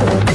走。